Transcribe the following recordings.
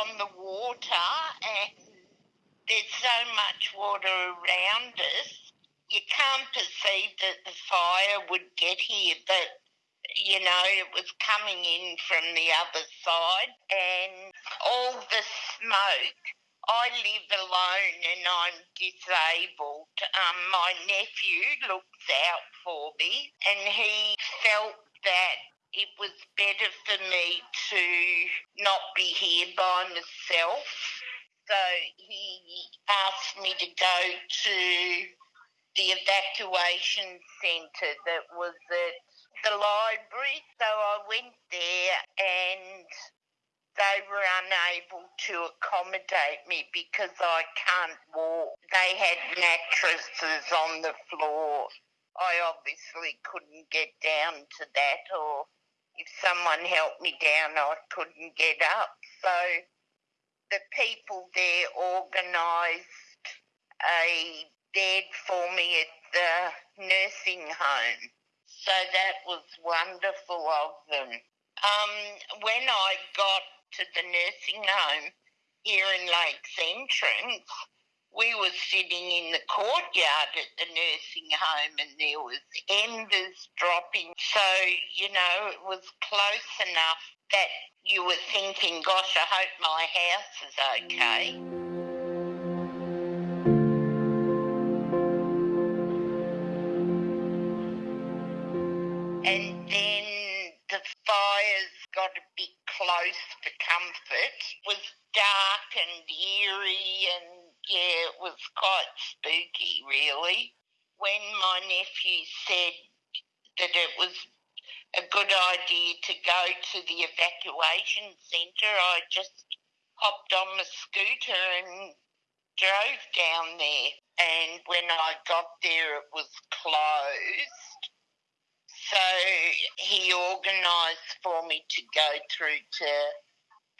on the water and there's so much water around us. You can't perceive that the fire would get here, but you know, it was coming in from the other side and all the smoke. I live alone and I'm disabled. Um, my nephew looks out for me and he felt that it was better for me to not be here by myself. So he asked me to go to the evacuation centre that was at the library. So I went there and they were unable to accommodate me because I can't walk. They had mattresses on the floor. I obviously couldn't get down to that, or if someone helped me down, I couldn't get up. So the people there organised a bed for me at the nursing home. So that was wonderful of them. Um, when I got to the nursing home here in Lakes Entrance, we were sitting in the courtyard at the nursing home and there was embers dropping. So, you know, it was close enough that you were thinking, gosh, I hope my house is okay. And then the fires got a bit close for comfort. It was dark and eerie and yeah, it was quite spooky really. When my nephew said that it was a good idea to go to the evacuation centre, I just hopped on my scooter and drove down there. And when I got there, it was closed. So he organised for me to go through to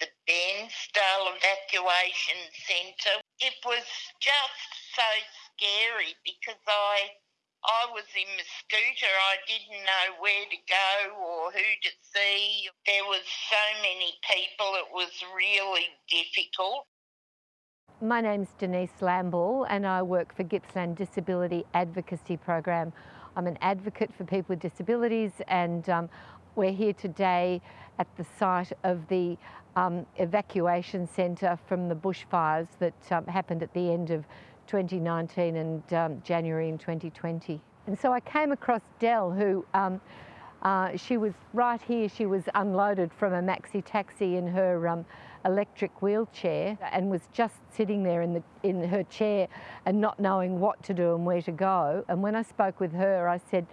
the Bairnsdale Evacuation Centre. It was just so scary because I I was in my scooter. I didn't know where to go or who to see. There was so many people. It was really difficult. My name's Denise Lamball and I work for Gippsland Disability Advocacy Program. I'm an advocate for people with disabilities and um, we're here today at the site of the um, evacuation centre from the bushfires that um, happened at the end of 2019 and um, January in 2020. And so I came across Dell who um, uh, she was right here, she was unloaded from a maxi taxi in her um, electric wheelchair and was just sitting there in, the, in her chair and not knowing what to do and where to go. And when I spoke with her, I said,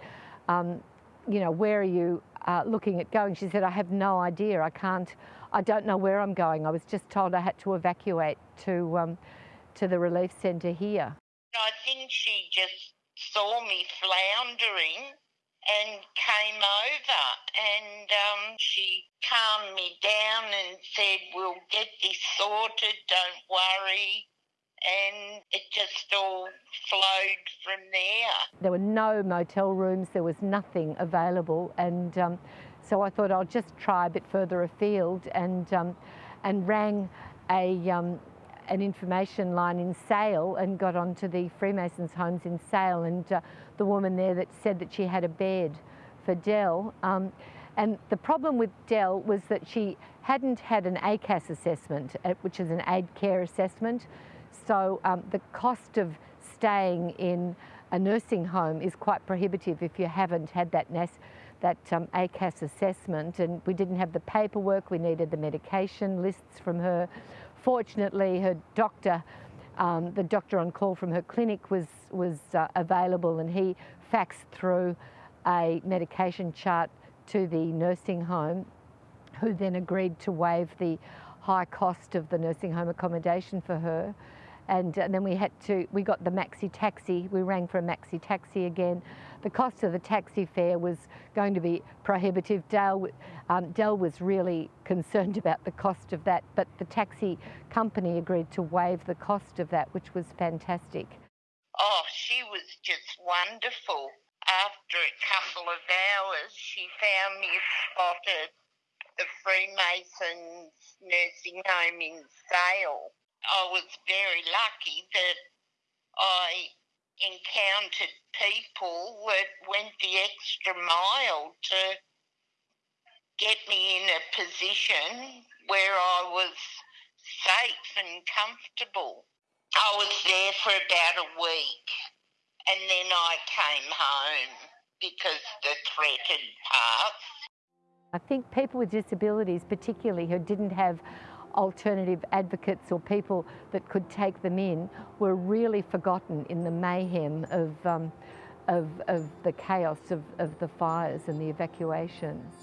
um, you know, where are you uh, looking at going? She said, I have no idea. I can't, I don't know where I'm going. I was just told I had to evacuate to, um, to the relief centre here. I think she just saw me floundering and came over and um, she calmed me down and said, We'll get this sorted, don't worry. And it just all flowed from there. There were no motel rooms, there was nothing available. And um, so I thought I'll just try a bit further afield and, um, and rang a, um, an information line in Sale and got onto the Freemasons homes in Sale and uh, the woman there that said that she had a bed for Dell. Um, and the problem with Dell was that she hadn't had an ACAS assessment, uh, which is an aid care assessment. So um, the cost of staying in a nursing home is quite prohibitive if you haven't had that NAS, that um, ACAS assessment and we didn't have the paperwork, we needed the medication lists from her. Fortunately, her doctor, um, the doctor on call from her clinic was, was uh, available and he faxed through a medication chart to the nursing home who then agreed to waive the high cost of the nursing home accommodation for her. And, and, then we had to, we got the maxi taxi, we rang for a maxi taxi again. The cost of the taxi fare was going to be prohibitive. Dale, um, Dell was really concerned about the cost of that, but the taxi company agreed to waive the cost of that, which was fantastic. Oh, she was just wonderful. After a couple of hours, she found me spotted the Freemasons nursing home in Sale. I was very lucky that I encountered people that went the extra mile to get me in a position where I was safe and comfortable. I was there for about a week and then I came home because the threat had passed. I think people with disabilities, particularly who didn't have alternative advocates or people that could take them in, were really forgotten in the mayhem of, um, of, of the chaos of, of the fires and the evacuations.